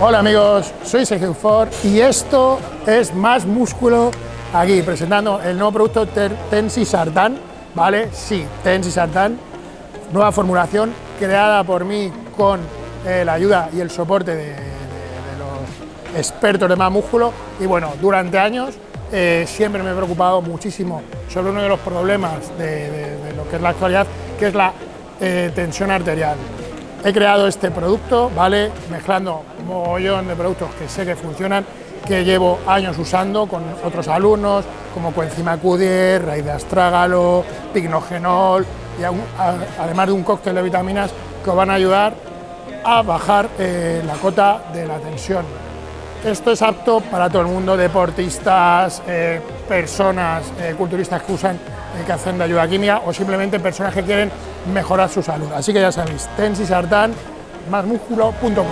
Hola amigos, soy Sergio Ford y esto es Más Músculo aquí, presentando el nuevo producto Tensi Sartan, ¿vale? Sí, Tensi Sartan, nueva formulación creada por mí con eh, la ayuda y el soporte de, los expertos de Más Músculo y bueno, durante años eh, siempre me he preocupado muchísimo sobre uno de los problemas de, lo que es la actualidad, que es la eh, tensión arterial. He creado este producto, ¿vale? Mezclando un mogollón de productos que sé que funcionan, que llevo años usando con otros alumnos, como coenzima Q10, raíz de astrágalo, pignogenol, y además de un cóctel de vitaminas que os van a ayudar a bajar eh, la cota de la tensión. Esto es apto para todo el mundo, deportistas, eh, personas, eh, culturistas que usan, que hacen de ayuda química o simplemente personas que quieren mejorar su salud. Así que ya sabéis, tensisartan, másmusculo.com.